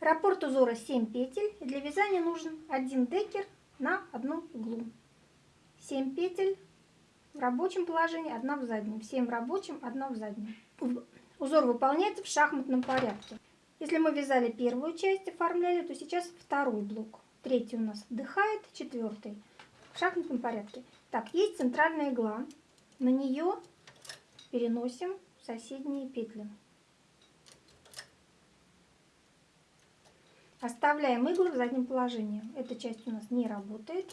Раппорт узора 7 петель. Для вязания нужен один декер на одну иглу. 7 петель в рабочем положении, одна в заднем. 7 в рабочем, одна в заднем. Узор выполняется в шахматном порядке. Если мы вязали первую часть, оформляли, то сейчас второй блок. Третий у нас вдыхает, четвертый в шахматном порядке. Так, есть центральная игла. На нее переносим соседние петли. Оставляем иглы в заднем положении. Эта часть у нас не работает.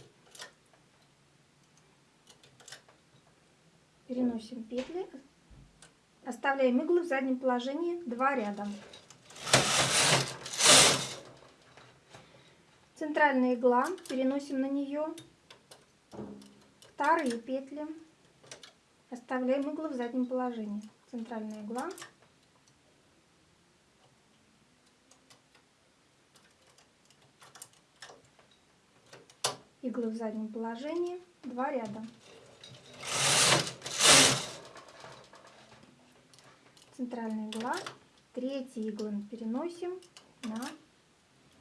Переносим петли. Оставляем иглы в заднем положении два ряда. Центральная игла, переносим на нее вторые петли. Оставляем иглы в заднем положении. Центральная игла. Иглы в заднем положении. Два ряда. Центральная игла. Третьи иглы переносим на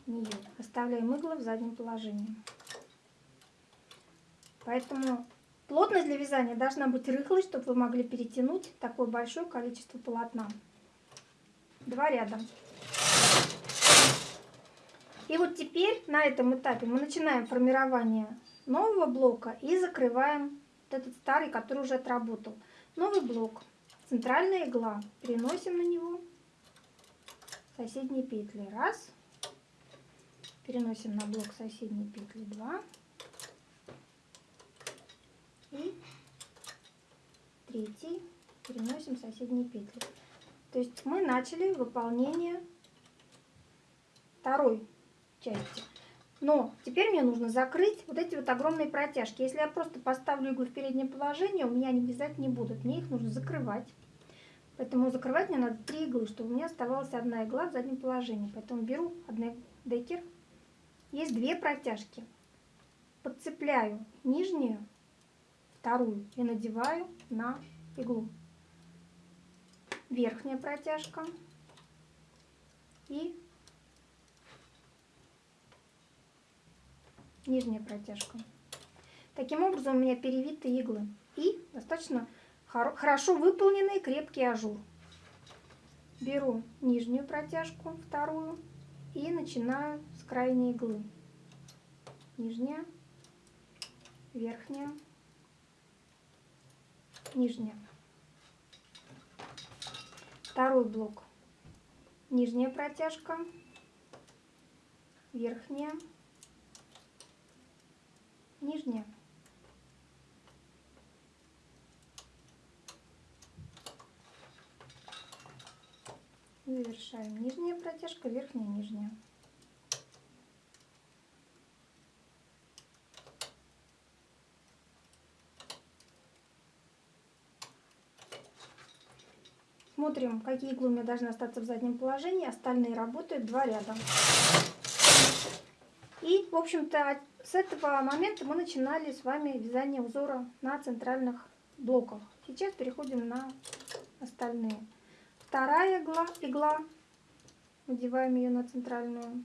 нее. Оставляем иглы в заднем положении. Поэтому плотность для вязания должна быть рыхлой, чтобы вы могли перетянуть такое большое количество полотна. Два ряда. И вот теперь на этом этапе мы начинаем формирование нового блока и закрываем вот этот старый, который уже отработал. Новый блок. Центральная игла. Переносим на него соседние петли. Раз. Переносим на блок соседние петли. Два. И третий. Переносим соседние петли. То есть мы начали выполнение второй части. Но теперь мне нужно закрыть вот эти вот огромные протяжки. Если я просто поставлю иглу в переднее положение, у меня они вязать не будут. Мне их нужно закрывать. Поэтому закрывать мне надо три иглы, чтобы у меня оставалась одна игла в заднем положении. Поэтому беру одна декер. Есть две протяжки. Подцепляю нижнюю, вторую и надеваю на иглу. Верхняя протяжка и нижняя протяжка. Таким образом у меня перевиты иглы и достаточно хорошо выполненный крепкий ажур. Беру нижнюю протяжку, вторую, и начинаю с крайней иглы. Нижняя, верхняя, нижняя. Второй блок. Нижняя протяжка, верхняя, нижняя. Завершаем нижняя протяжка, верхняя, нижняя. Смотрим, какие иглы у меня должны остаться в заднем положении. Остальные работают два ряда. И, в общем-то, с этого момента мы начинали с вами вязание узора на центральных блоках. Сейчас переходим на остальные. Вторая игла, игла, надеваем ее на центральную.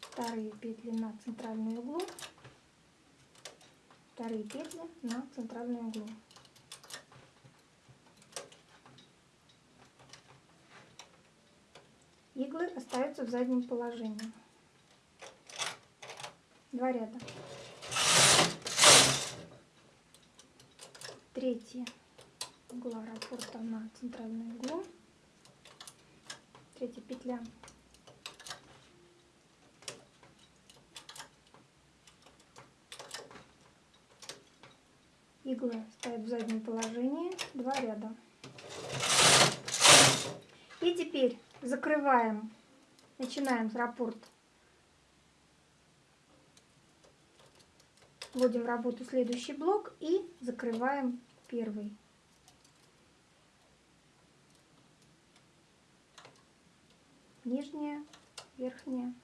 Вторые петли на центральную иглу. Вторые петли на центральную иглу. Иглы остаются в заднем положении. Два ряда. Третья угла раппорта на центральную иглу. Третья петля. Иглы стоят в заднем положении. Два ряда. И теперь закрываем, начинаем с раппорт. Вводим в работу следующий блок и закрываем первый. Нижняя, верхняя,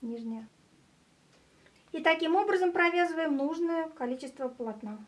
нижняя. И таким образом провязываем нужное количество полотна.